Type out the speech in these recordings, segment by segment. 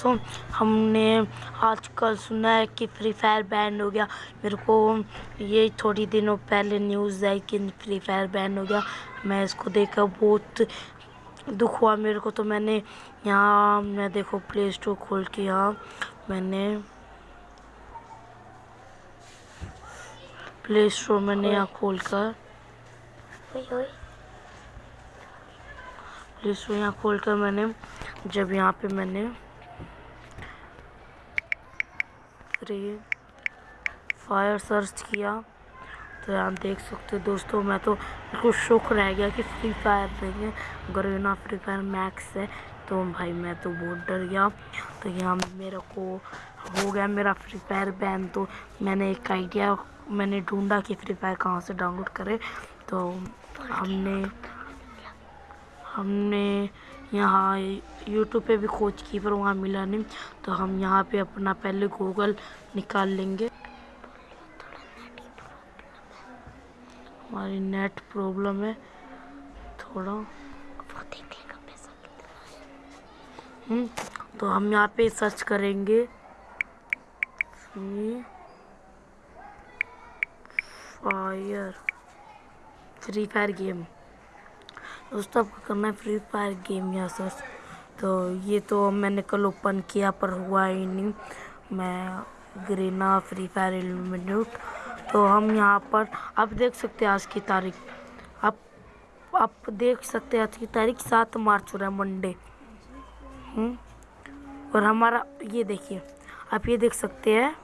दोस्तों हमने आजकल सुना है कि फ्री फायर बैन हो गया। मेरे को ये थोड़ी दिनों पहले न्यूज़ आई कि फ्री फायर बैन हो गया। मैं इसको देखकर बहुत दुख हुआ मेरे को तो मैंने यहाँ मैं देखो प्ले स्टोर खोल के यहाँ मैंने प्ले स्टोर मैंने यहाँ खोल कर प्ले स्टोर यहाँ खोल कर मैंने जब यहाँ पे मैंने फ्री फायर सर्च किया। तो आप देख सकते हो दोस्तों, मैं तो बिल्कुल शौक रह गया कि फ्री फायर नहीं है गरीना फ्री फायर मैक्स है। तो भाई मैं तो बहुत डर गया। तो यहाँ मेरे को हो गया मेरा फ्री फायर बैन तो मैंने एक आइडिया मैंने ढूंढा कि फ्री फायर कहाँ से डाउनलोड करें। तो हमने हमने यहाँ यूट्यूब पे भी खोज की पर वहाँ मिला नहीं तो हम यहाँ पे अपना पहले गूगल निकाल लेंगे। हमारी नेट प्रॉब्लम है थोड़ा। हम्म तो हम यहाँ पे सर्च करेंगे। Free fire free fire game दोस्तों आपको करना है? फ्री फायर गेम यहाँ सर्च तो ये तो मैंने कल ओपन किया, पर हुआ ही नहीं। मैं ग्रीना फ्री फायर इल्यूमिनेट तो हम यहाँ पर, आप देख सकते हैं आज की तारीख। आप आप देख सकते हैं आज की तारीख, सात मार्च हो रहा है मंडे और हमारा, ये देखिए, आप ये देख सकते हैं,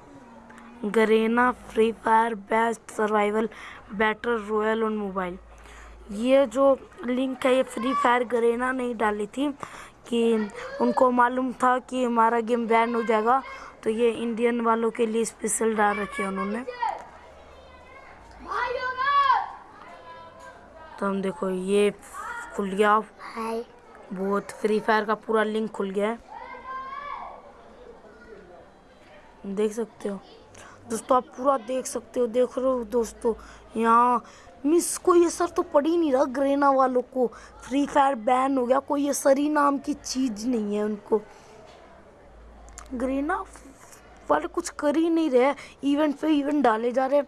Garena free fire best survival battle royale on mobile ये जो लिंक है ये फ्री फायर गरेना नहीं डाली थी कि उनको मालूम था कि हमारा गेम बैन हो जाएगा। तो ये इंडियन वालों के लिए स्पेशल डाल रखे उन्होंने। तो हम देखो ये खुल गया। बहुत फ्री फायर का पूरा लिंक खुल गया है। देख सकते हो। दोस्तों आप पूरा देख सकते हो। देख रहे हो दोस्तों यहाँ मिस कोई असर तो पड़ ही नहीं रहा ग्रेना वालों को। फ्री फायर बैन हो गया, कोई असर ही नाम की चीज़ नहीं है उनको। ग्रेना वाले कुछ कर ही नहीं रहे इवेंट पे इवेंट डाले जा रहे।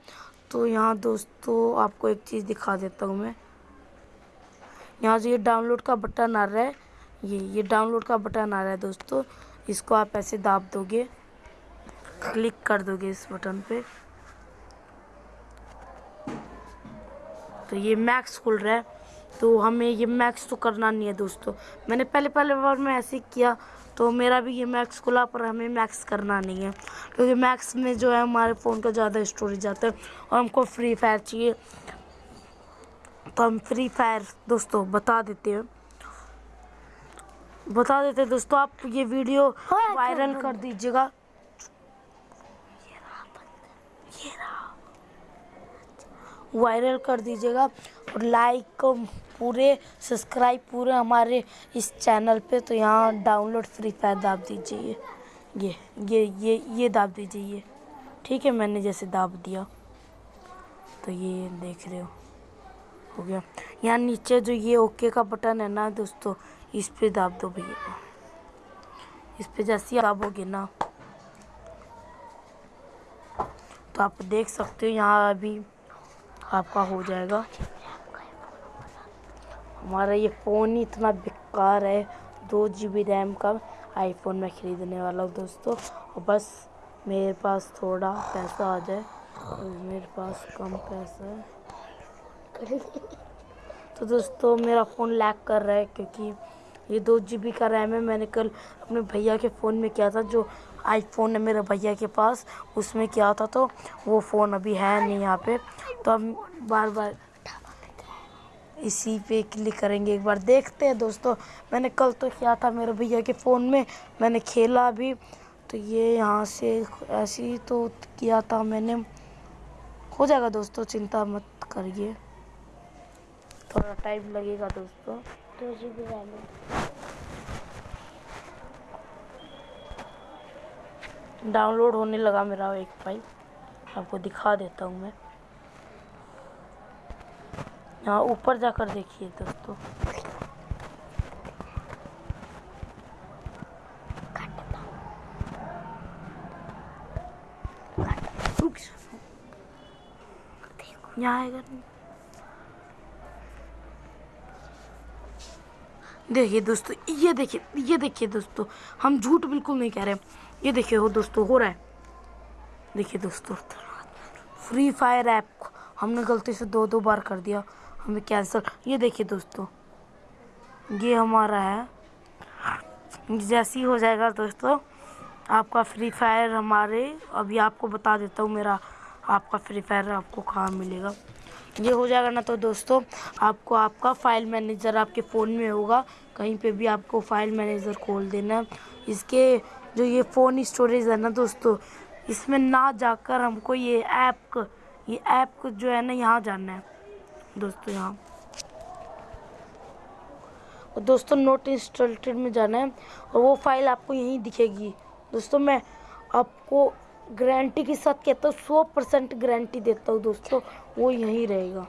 तो यहाँ दोस्तों, आपको एक चीज़ दिखा देता हूँ मैं। यहाँ से ये डाउनलोड का बटन आ रहा है। ये ये डाउनलोड का बटन आ रहा है दोस्तों। इसको आप ऐसे दाब दोगे क्लिक कर दोगे इस बटन पे। तो ये मैक्स खुल रहा है। तो हमें ये मैक्स तो करना नहीं है दोस्तों। मैंने पहले पहले बार में ऐसे किया तो मेरा भी ये मैक्स खुला पर हमें मैक्स करना नहीं है। क्योंकि मैक्स में जो है हमारे फ़ोन का ज़्यादा स्टोरेज आता है और हमको फ्री फायर चाहिए। तो हम फ्री फायर दोस्तों बता देते हैं। बता देते हैं दोस्तों आप ये वीडियो वायरल कर दीजिएगा। वायरल कर दीजिएगा और लाइक पूरे सब्सक्राइब पूरे हमारे इस चैनल पे। तो यहाँ डाउनलोड फ्री फायर दाब दीजिए। ये ये ये ये दाब दीजिए ये। ठीक है, मैंने जैसे दाब दिया। तो ये देख रहे हो हो गया। यहाँ नीचे जो ये ओके का बटन है ना दोस्तों, इस पे दाब दो भैया। इस पे जैसे दाबोगे ना तो आप देख सकते हो यहाँ अभी आपका हो जाएगा। हमारा ये फ़ोन ही इतना बेकार है। दो जी बी रैम का आईफोन में ख़रीदने वाला हूँ दोस्तों। और बस मेरे पास थोड़ा पैसा आ जाए। मेरे पास कम पैसा है। तो दोस्तों मेरा फ़ोन लैक कर रहा है क्योंकि ये दो जी बी का रैम है। मैंने कल अपने भैया के फ़ोन में किया था जो आईफोन है मेरे भैया के पास, उसमें किया था तो वो फ़ोन अभी है नहीं यहाँ पे। तो हम बार बार इसी पे क्लिक करेंगे एक बार, देखते हैं दोस्तों। मैंने कल तो किया था मेरे भैया के फ़ोन में, मैंने खेला भी। तो ये यहाँ से ऐसे ही तो किया था मैंने। हो जाएगा दोस्तों, चिंता मत करिए। थोड़ा टाइम लगेगा दोस्तों। बी डाउनलोड होने लगा मेरा एक फ़ाइल आपको दिखा देता हूँ मैं। यहाँ ऊपर जाकर देखिए दोस्तों। यहाँ आएगा देखिए दोस्तों, ये देखिए ये देखिए दोस्तों, हम झूठ बिल्कुल नहीं कह रहे ये देखिए हो दोस्तों, हो रहा है। देखिए दोस्तों फ्री फायर ऐप हमने गलती से दो दो बार कर दिया, हमें कैंसिल ये देखिए दोस्तों, ये हमारा है। जैसे ही हो जाएगा दोस्तों, आपका फ्री फायर हमारे, अभी आपको बता देता हूँ मेरा आपका फ्री फायर आपको कहाँ मिलेगा। ये हो जाएगा ना तो दोस्तों, आपको आपका फ़ाइल मैनेजर आपके फ़ोन में होगा। कहीं पे भी आपको फ़ाइल मैनेजर खोल देना इसके जो ये फ़ोन स्टोरेज है ना दोस्तों, इसमें ना जाकर हमको ये ऐप ये ऐप जो है ना यहाँ जाना है। दोस्तों यहाँ। और दोस्तों नोट इंस्टॉल्टेड में जाना है और वो फ़ाइल आपको यहीं दिखेगी। दोस्तों मैं आपको गारंटी के साथ कहता हूँ सौ परसेंट गारंटी देता हूँ दोस्तों वो यहीं रहेगा।